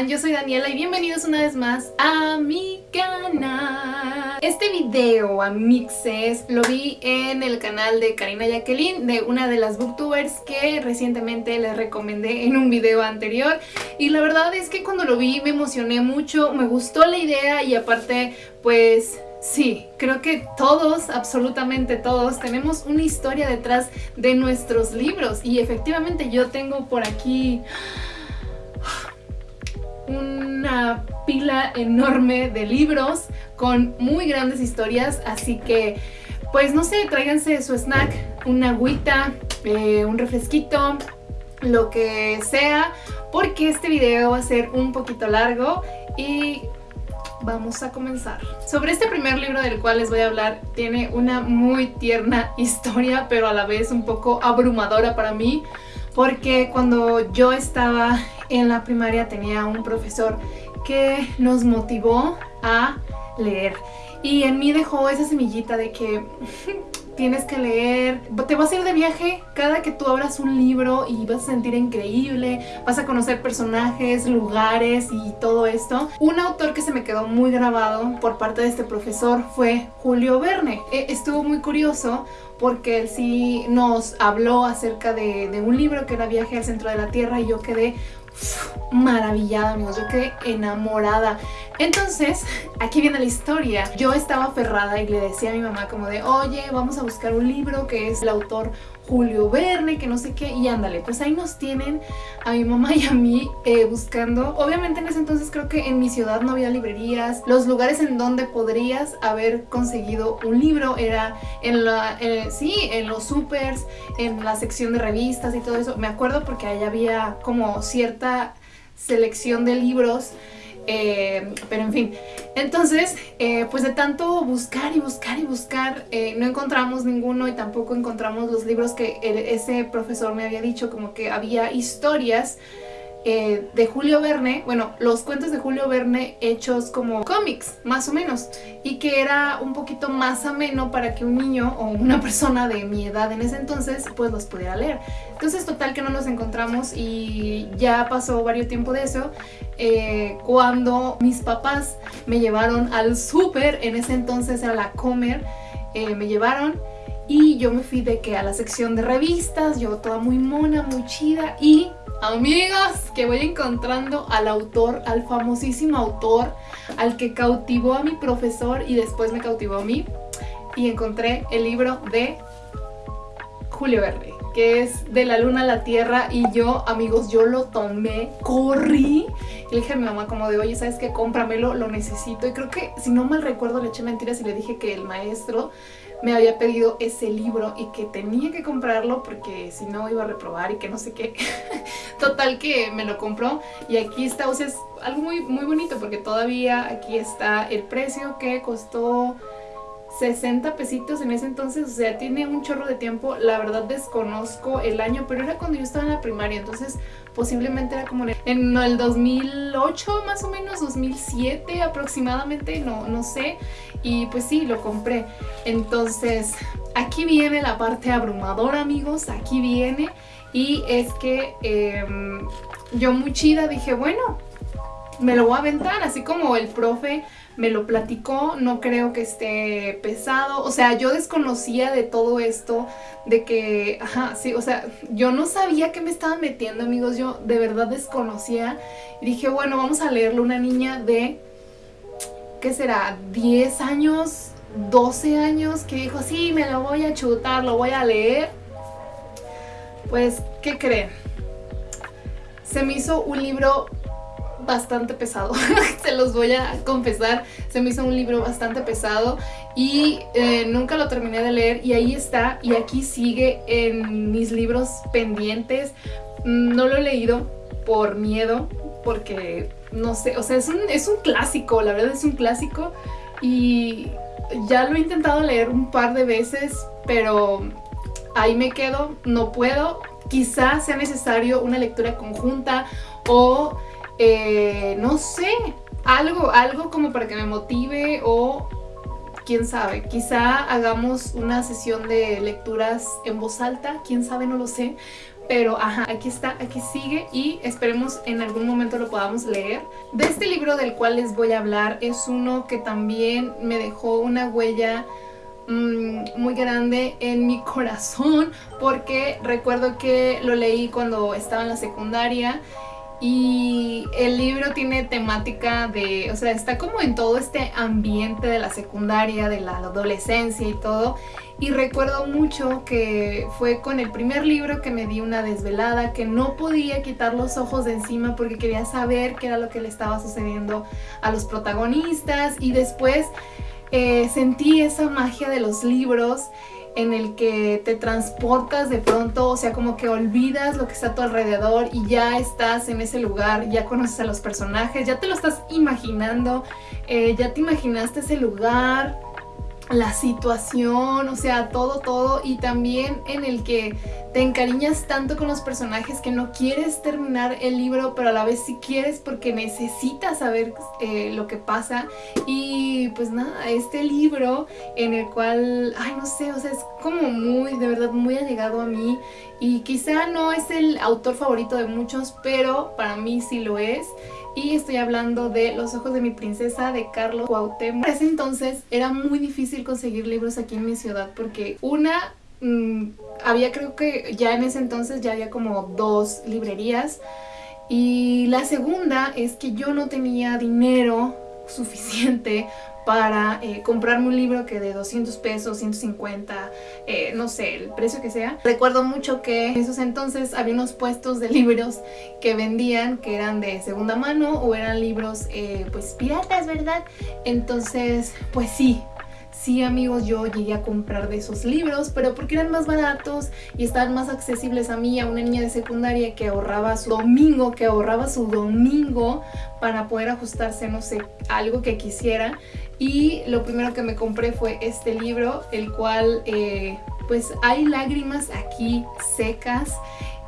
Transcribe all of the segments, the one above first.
Yo soy Daniela y bienvenidos una vez más a mi canal. Este video, amixes, lo vi en el canal de Karina Jacqueline, de una de las booktubers que recientemente les recomendé en un video anterior. Y la verdad es que cuando lo vi me emocioné mucho, me gustó la idea y aparte, pues... Sí, creo que todos, absolutamente todos, tenemos una historia detrás de nuestros libros y efectivamente yo tengo por aquí una pila enorme de libros con muy grandes historias, así que pues no sé, tráiganse su snack, una agüita, eh, un refresquito, lo que sea, porque este video va a ser un poquito largo y vamos a comenzar. Sobre este primer libro del cual les voy a hablar, tiene una muy tierna historia, pero a la vez un poco abrumadora para mí, porque cuando yo estaba en la primaria tenía un profesor que nos motivó a leer. Y en mí dejó esa semillita de que tienes que leer, te vas a ir de viaje cada que tú abras un libro y vas a sentir increíble, vas a conocer personajes, lugares y todo esto. Un autor que se me quedó muy grabado por parte de este profesor fue Julio Verne. E, estuvo muy curioso porque él sí nos habló acerca de, de un libro que era Viaje al Centro de la Tierra y yo quedé maravillada, amigos, yo quedé enamorada. Entonces, aquí viene la historia. Yo estaba aferrada y le decía a mi mamá como de, oye, vamos a buscar un libro que es el autor Julio Verne, que no sé qué, y ándale, pues ahí nos tienen a mi mamá y a mí eh, buscando. Obviamente en ese entonces creo que en mi ciudad no había librerías, los lugares en donde podrías haber conseguido un libro era en la, eh, sí, en los supers, en la sección de revistas y todo eso. Me acuerdo porque ahí había como cierta selección de libros eh, pero en fin, entonces, eh, pues de tanto buscar y buscar y buscar, eh, no encontramos ninguno y tampoco encontramos los libros que ese profesor me había dicho, como que había historias eh, de Julio Verne, bueno, los cuentos de Julio Verne hechos como cómics, más o menos, y que era un poquito más ameno para que un niño o una persona de mi edad en ese entonces pues los pudiera leer. Entonces total que no nos encontramos y ya pasó varios tiempo de eso, eh, cuando mis papás me llevaron al súper, en ese entonces era la Comer, eh, me llevaron y yo me fui de que a la sección de revistas, yo toda muy mona, muy chida y Amigos, que voy encontrando al autor, al famosísimo autor, al que cautivó a mi profesor y después me cautivó a mí. Y encontré el libro de Julio Verne, que es De la luna a la tierra. Y yo, amigos, yo lo tomé, corrí. Y le dije a mi mamá como de, oye, ¿sabes qué? Cómpramelo, lo necesito. Y creo que, si no mal recuerdo, le eché mentiras y le dije que el maestro me había pedido ese libro y que tenía que comprarlo porque si no iba a reprobar y que no sé qué. Total que me lo compró y aquí está, o sea, es algo muy, muy bonito porque todavía aquí está el precio que costó 60 pesitos en ese entonces, o sea, tiene un chorro de tiempo, la verdad desconozco el año, pero era cuando yo estaba en la primaria, entonces posiblemente era como en el 2008 más o menos, 2007 aproximadamente, no, no sé, y pues sí, lo compré. Entonces, aquí viene la parte abrumadora, amigos, aquí viene, y es que em, yo muy chida dije, bueno, me lo voy a aventar, así como el profe me lo platicó, no creo que esté pesado, o sea, yo desconocía de todo esto, de que, ajá, sí, o sea, yo no sabía que me estaban metiendo, amigos, yo de verdad desconocía, y dije, bueno, vamos a leerlo, una niña de, ¿qué será? 10 años, 12 años, que dijo, sí, me lo voy a chutar, lo voy a leer, pues, ¿qué creen? Se me hizo un libro bastante pesado, se los voy a confesar, se me hizo un libro bastante pesado y eh, nunca lo terminé de leer y ahí está y aquí sigue en mis libros pendientes, no lo he leído por miedo porque no sé, o sea es un, es un clásico, la verdad es un clásico y ya lo he intentado leer un par de veces pero ahí me quedo, no puedo, quizás sea necesario una lectura conjunta o eh, no sé, algo, algo como para que me motive o quién sabe, quizá hagamos una sesión de lecturas en voz alta, quién sabe, no lo sé, pero ajá, aquí está, aquí sigue y esperemos en algún momento lo podamos leer. De este libro del cual les voy a hablar es uno que también me dejó una huella mm, muy grande en mi corazón porque recuerdo que lo leí cuando estaba en la secundaria y el libro tiene temática de, o sea, está como en todo este ambiente de la secundaria, de la adolescencia y todo. Y recuerdo mucho que fue con el primer libro que me di una desvelada, que no podía quitar los ojos de encima porque quería saber qué era lo que le estaba sucediendo a los protagonistas. Y después eh, sentí esa magia de los libros en el que te transportas de pronto, o sea, como que olvidas lo que está a tu alrededor y ya estás en ese lugar, ya conoces a los personajes, ya te lo estás imaginando, eh, ya te imaginaste ese lugar, la situación, o sea, todo, todo, y también en el que te encariñas tanto con los personajes que no quieres terminar el libro, pero a la vez sí quieres porque necesitas saber eh, lo que pasa. Y pues nada, este libro en el cual, ay, no sé, o sea, es como muy, de verdad, muy allegado a mí. Y quizá no es el autor favorito de muchos, pero para mí sí lo es y estoy hablando de Los ojos de mi princesa de Carlos Cuauhtémoc. Para ese entonces era muy difícil conseguir libros aquí en mi ciudad porque una, mm, había creo que ya en ese entonces ya había como dos librerías y la segunda es que yo no tenía dinero suficiente para eh, comprarme un libro que de 200 pesos, 150, eh, no sé, el precio que sea. Recuerdo mucho que en esos entonces había unos puestos de libros que vendían que eran de segunda mano o eran libros eh, pues piratas, ¿verdad? Entonces, pues sí, Sí amigos, yo llegué a comprar de esos libros, pero porque eran más baratos y estaban más accesibles a mí, a una niña de secundaria que ahorraba su domingo, que ahorraba su domingo para poder ajustarse, no sé, algo que quisiera. Y lo primero que me compré fue este libro, el cual eh, pues hay lágrimas aquí secas.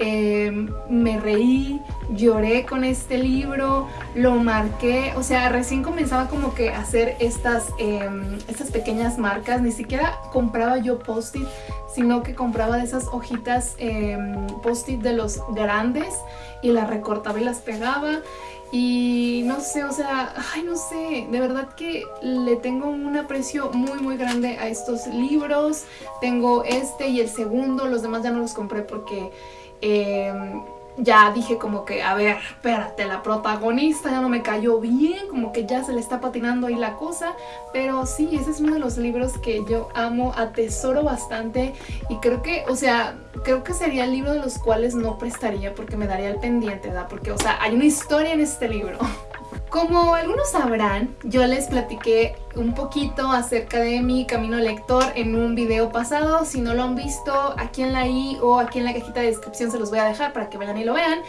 Em, me reí, lloré con este libro, lo marqué, o sea, recién comenzaba como que a hacer estas, em, estas pequeñas marcas, ni siquiera compraba yo post-it, sino que compraba de esas hojitas em, post-it de los grandes y las recortaba y las pegaba y no sé, o sea, ay no sé, de verdad que le tengo un aprecio muy muy grande a estos libros, tengo este y el segundo, los demás ya no los compré porque Em, ya dije como que, a ver, espérate, la protagonista ya no me cayó bien, como que ya se le está patinando ahí la cosa, pero sí, ese es uno de los libros que yo amo, atesoro bastante y creo que, o sea, creo que sería el libro de los cuales no prestaría porque me daría el pendiente, ¿verdad? Porque, o sea, hay una historia en este libro. Como algunos sabrán, yo les platiqué un poquito acerca de mi camino lector en un video pasado. Si no lo han visto, aquí en la i o aquí en la cajita de descripción se los voy a dejar para que vayan y lo vean.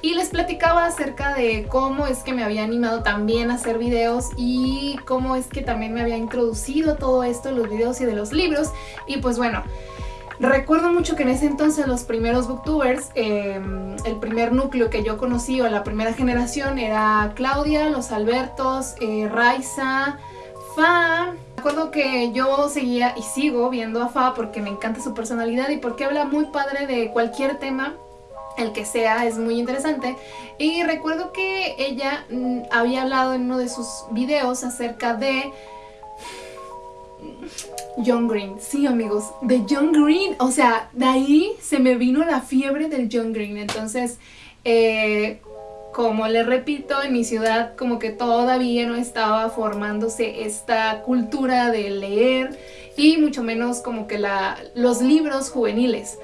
Y les platicaba acerca de cómo es que me había animado también a hacer videos y cómo es que también me había introducido todo esto, los videos y de los libros. Y pues bueno... Recuerdo mucho que en ese entonces los primeros booktubers, em, el primer núcleo que yo conocí o la primera generación era Claudia, los Albertos, eh, Raiza, Fa. Recuerdo que yo seguía y sigo viendo a Fa porque me encanta su personalidad y porque habla muy padre de cualquier tema el que sea es muy interesante y recuerdo que ella mm, había hablado en uno de sus videos acerca de John Green, sí amigos, de John Green, o sea, de ahí se me vino la fiebre del John Green, entonces, eh, como les repito, en mi ciudad como que todavía no estaba formándose esta cultura de leer y mucho menos como que la, los libros juveniles.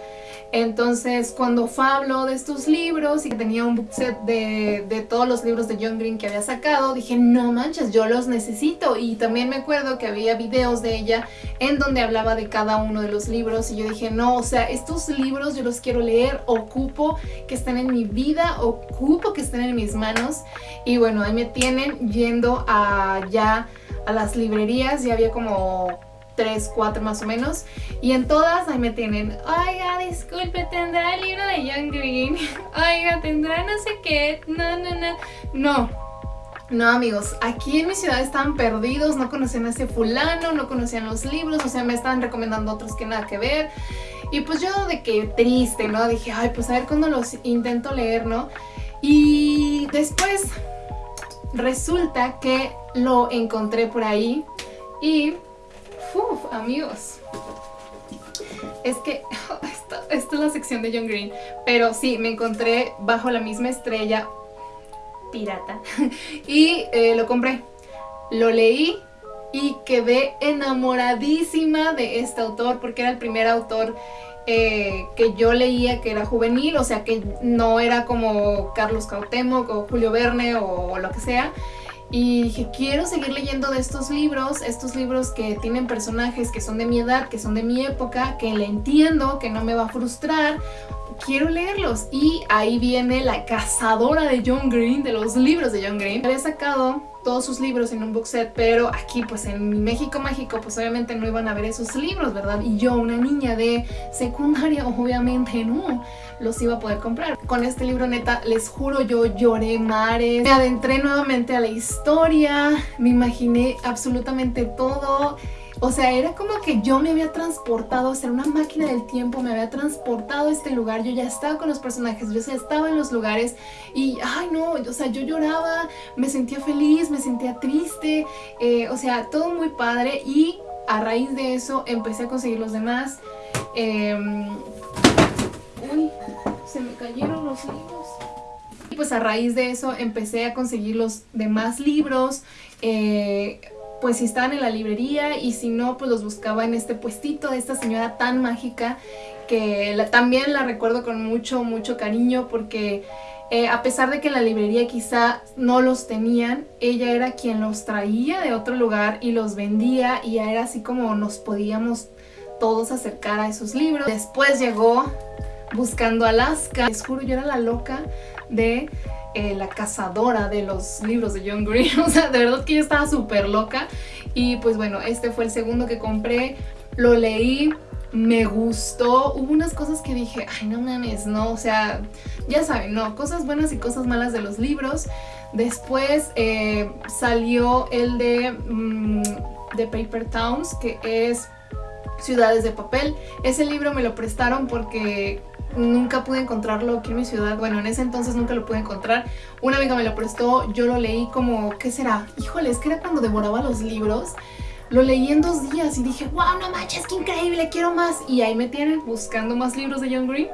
Entonces, cuando Fa habló de estos libros y que tenía un book set de, todos los libros de John Green que había sacado, dije, no manches, yo los necesito. Y también me acuerdo que había videos de ella en donde hablaba de cada uno de los libros y yo dije, no, o sea, estos libros yo los quiero leer, ocupo que estén en mi vida, ocupo que estén en mis manos. Y bueno, ahí me tienen yendo allá a las librerías, y había como 3, 4 más o menos. Y en todas ahí me tienen, oiga, disculpe, ¿tendrá el libro de John Green? Oiga, ¿tendrá no sé qué? No, no, no. No. No amigos, aquí en mi ciudad están perdidos, no conocían a ese fulano, no conocían los libros, o sea me estaban recomendando otros que nada que ver Y pues yo de que triste, ¿no? Dije, ay, pues a ver cuándo los intento leer, ¿no? Y después resulta que lo encontré por ahí y, amigos, es que esta, esta, es la sección de John Green, pero sí, me encontré bajo la misma estrella pirata y eh, lo compré, lo leí y quedé enamoradísima de este autor porque era el primer autor eh, que yo leía que era juvenil, o sea que no era como Carlos Cautemo o Julio Verne o, lo que sea. Y dije, quiero seguir leyendo de estos libros, estos libros que tienen personajes que son de mi edad, que son de mi época, que le entiendo, que no me va a frustrar. Quiero leerlos. Y ahí viene la cazadora de John Green, de los libros de John Green. Había sacado todos sus libros en un book set, pero aquí pues en México Mágico pues obviamente no iban a ver esos libros, ¿verdad? Y yo, una niña de secundaria, obviamente no los iba a poder comprar. Con este libro neta, les juro, yo lloré mares, me adentré nuevamente a la historia, me imaginé absolutamente todo o sea, era como que yo me había transportado, o sea, una máquina del tiempo me había transportado a este lugar, yo ya estaba con los personajes, yo ya estaba en los lugares y, ay no, o sea, yo lloraba, me sentía feliz, me sentía triste, eh, o sea, todo muy padre y a raíz de eso empecé a conseguir los demás. Em, uy, se me cayeron los libros. Y pues a raíz de eso empecé a conseguir los demás libros, eh, pues si estaban en la librería y si no, pues los buscaba en este puestito de esta señora tan mágica que también la recuerdo con mucho, mucho cariño porque eh, a pesar de que en la librería quizá no los tenían, ella era quien los traía de otro lugar y los vendía y era así como nos podíamos todos acercar a esos libros. Después llegó Buscando Alaska, les juro yo era la loca de eh, la cazadora de los libros de John Green. O sea, de verdad que yo estaba súper loca. Y pues bueno, este fue el segundo que compré. Lo leí, me gustó. Hubo unas cosas que dije, ay, no mames, no. O sea, ya saben, no. Cosas buenas y cosas malas de los libros. Después eh, salió el de, mm, de Paper Towns, que es Ciudades de Papel. Ese libro me lo prestaron porque nunca pude encontrarlo aquí en mi ciudad. Bueno, en ese entonces nunca lo pude encontrar. Una amiga me lo prestó, yo lo leí como, ¿qué será? Híjole, es que era cuando devoraba los libros. Lo leí en dos días y dije, wow, no manches, qué increíble, quiero más. Y ahí me tienen buscando más libros de John Green.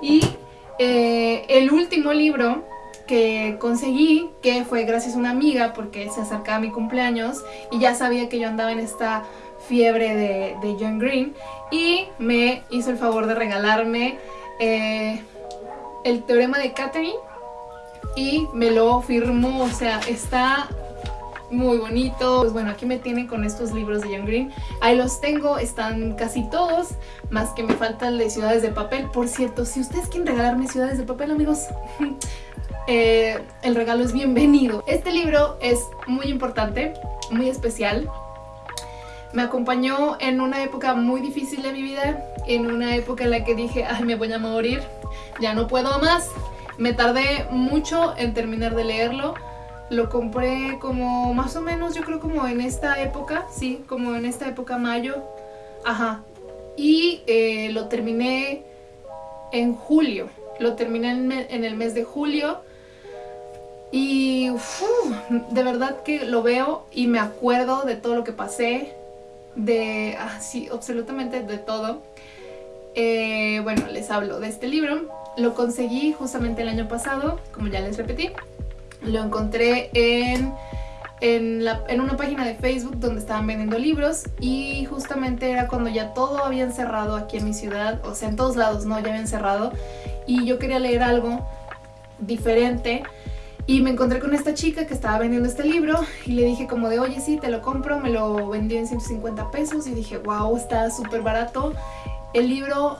Y eh, el último libro que conseguí, que fue gracias a una amiga porque se acercaba mi cumpleaños y ya sabía que yo andaba en esta fiebre de, de John Green y me hizo el favor de regalarme eh, el teorema de Catherine y me lo firmó, o sea, está muy bonito. Pues bueno, aquí me tienen con estos libros de John Green. Ahí los tengo, están casi todos, más que me falta el de Ciudades de Papel. Por cierto, si ustedes quieren regalarme Ciudades de Papel, amigos, eh, el regalo es bienvenido. Este libro es muy importante, muy especial. Me acompañó en una época muy difícil de mi vida, en una época en la que dije, ay, me voy a morir, ya no puedo más. Me tardé mucho en terminar de leerlo. Lo compré como más o menos, yo creo como en esta época, sí, como en esta época mayo. Ajá. Y eh, lo terminé en julio. Lo terminé en, el mes de julio. Y de verdad que lo veo y me acuerdo de todo lo que pasé, de, así, ah, absolutamente de todo. Eh, bueno, les hablo de este libro. Lo conseguí justamente el año pasado, como ya les repetí. Lo encontré en, en, la, en, una página de Facebook donde estaban vendiendo libros y justamente era cuando ya todo habían cerrado aquí en mi ciudad, o sea, en todos lados, ¿no? Ya habían cerrado y yo quería leer algo diferente y me encontré con esta chica que estaba vendiendo este libro y le dije como de, oye, sí, te lo compro, me lo vendió en 150 pesos y dije, wow, está súper barato. El libro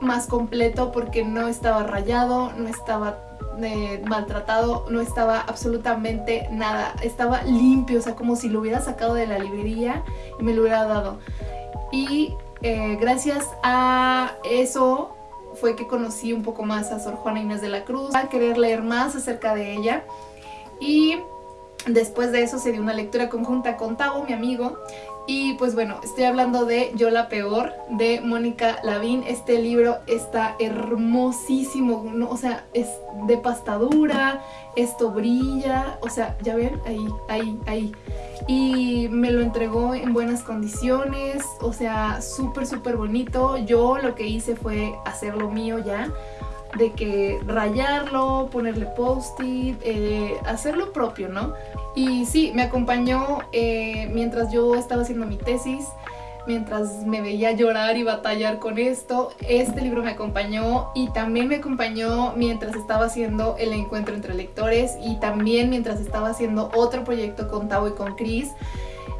más completo porque no estaba rayado, no estaba eh, maltratado, no estaba absolutamente nada, estaba limpio, o sea, como si lo hubiera sacado de la librería y me lo hubiera dado. Y eh, gracias a eso fue que conocí un poco más a Sor Juana Inés de la Cruz, a querer leer más acerca de ella. Y Después de eso se dio una lectura conjunta con Tavo, mi amigo, y pues bueno, estoy hablando de Yo la Peor, de Mónica Lavín. Este libro está hermosísimo, o sea, es de pastadura, esto brilla, o sea, ya ven, ahí, ahí, ahí. Y me lo entregó en buenas condiciones, o sea, súper, súper bonito. Yo lo que hice fue hacerlo mío ya de que rayarlo, ponerle post-it, eh, hacerlo propio, ¿no? Y sí, me acompañó eh, mientras yo estaba haciendo mi tesis, mientras me veía llorar y batallar con esto. Este libro me acompañó y también me acompañó mientras estaba haciendo el encuentro entre lectores y también mientras estaba haciendo otro proyecto con Tavo y con Chris.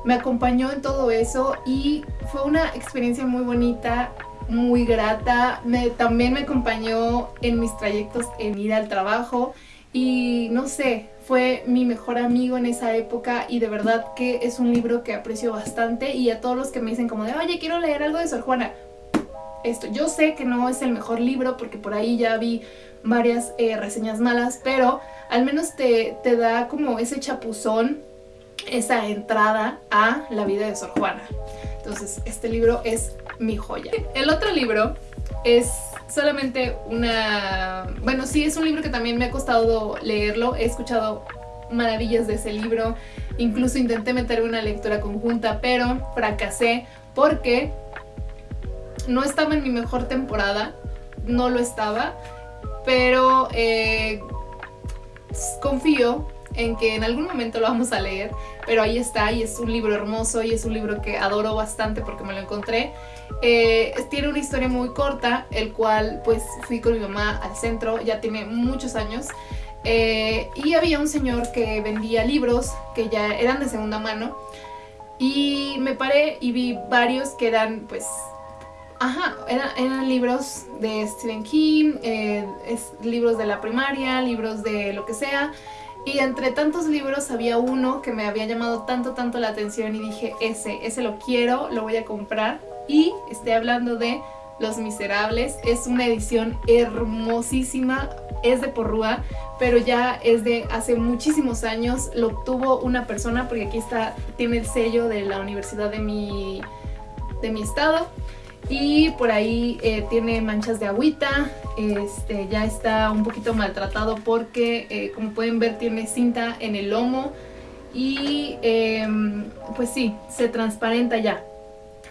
Me acompañó en todo eso y fue una experiencia muy bonita muy grata. Me, también me acompañó en mis trayectos en ir al trabajo y no sé, fue mi mejor amigo en esa época y de verdad que es un libro que aprecio bastante y a todos los que me dicen como de oye quiero leer algo de Sor Juana esto, yo sé que no es el mejor libro porque por ahí ya vi varias eh, reseñas malas pero al menos te, te da como ese chapuzón esa entrada a la vida de Sor Juana entonces este libro es mi joya. El otro libro es solamente una... Bueno, sí, es un libro que también me ha costado leerlo. He escuchado maravillas de ese libro. Incluso intenté meter una lectura conjunta, pero fracasé porque no estaba en mi mejor temporada. No lo estaba. Pero eh, confío en que en algún momento lo vamos a leer, pero ahí está y es un libro hermoso y es un libro que adoro bastante porque me lo encontré. Eh, tiene una historia muy corta, el cual pues fui con mi mamá al centro, ya tiene muchos años, eh, y había un señor que vendía libros que ya eran de segunda mano, y me paré y vi varios que eran pues Ajá, eran, libros de Stephen King, eh, libros de la primaria, libros de lo que sea. Y entre tantos libros había uno que me había llamado tanto, tanto la atención y dije, ese, ese lo quiero, lo voy a comprar. Y estoy hablando de Los Miserables. Es una edición hermosísima, es de Porrúa, pero ya es de hace muchísimos años. Lo obtuvo una persona, porque aquí está, tiene el sello de la universidad de mi, de mi estado y por ahí eh, tiene manchas de agüita, este, ya está un poquito maltratado porque eh, como pueden ver tiene cinta en el lomo y em, pues sí, se transparenta ya,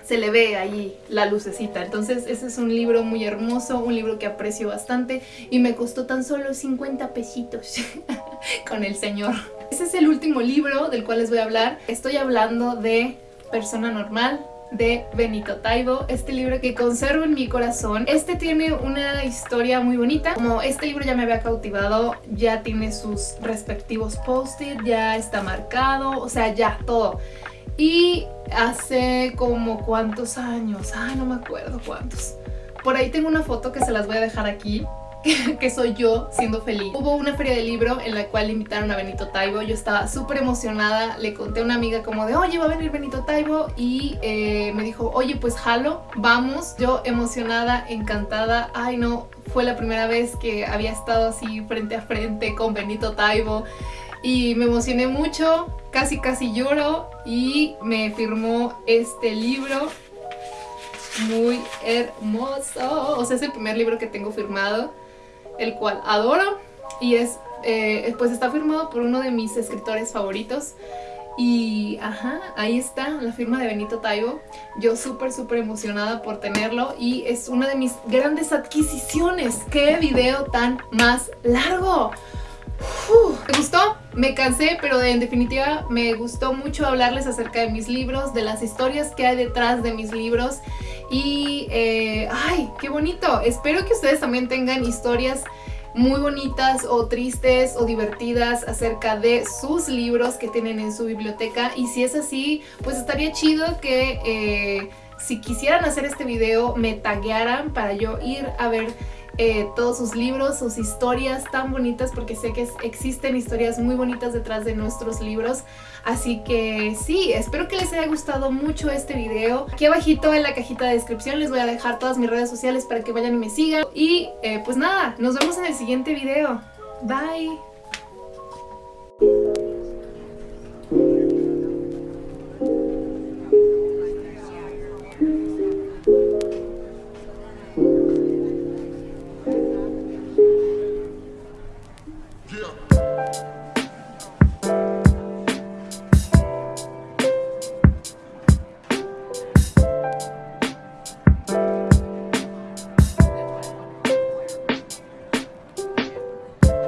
se le ve ahí la lucecita. Entonces ese es un libro muy hermoso, un libro que aprecio bastante y me costó tan solo 50 pesitos con el señor. Ese es el último libro del cual les voy a hablar. Estoy hablando de Persona Normal de Benito Taibo, este libro que conservo en mi corazón. Este tiene una historia muy bonita, como este libro ya me había cautivado, ya tiene sus respectivos post-it, ya está marcado, o sea, ya, todo. Y hace como cuántos años, ay no me acuerdo cuántos. Por ahí tengo una foto que se las voy a dejar aquí, que soy yo siendo feliz. Hubo una feria de libro en la cual invitaron a Benito Taibo, yo estaba súper emocionada, le conté a una amiga como de oye va a venir Benito Taibo y eh, me dijo oye pues jalo, vamos, yo emocionada, encantada, ay no, fue la primera vez que había estado así frente a frente con Benito Taibo. Y me emocioné mucho, casi casi lloro. Y me firmó este libro. Muy hermoso, o sea es el primer libro que tengo firmado el cual adoro y es, eh, pues está firmado por uno de mis escritores favoritos y ajá, ahí está la firma de Benito Taibo. Yo súper súper emocionada por tenerlo y es una de mis grandes adquisiciones. ¡Qué video tan más largo! ¿Me gustó? Me cansé, pero en definitiva me gustó mucho hablarles acerca de mis libros, de las historias que hay detrás de mis libros y, eh, ¡ay, qué bonito! Espero que ustedes también tengan historias muy bonitas o tristes o divertidas acerca de sus libros que tienen en su biblioteca y si es así, pues estaría chido que eh, si quisieran hacer este video me taguearan para yo ir a ver eh, todos sus libros, sus historias tan bonitas porque sé que existen historias muy bonitas detrás de nuestros libros. Así que sí, espero que les haya gustado mucho este video. Aquí abajito en la cajita de descripción les voy a dejar todas mis redes sociales para que vayan y me sigan. Y eh, pues nada, nos vemos en el siguiente video. Bye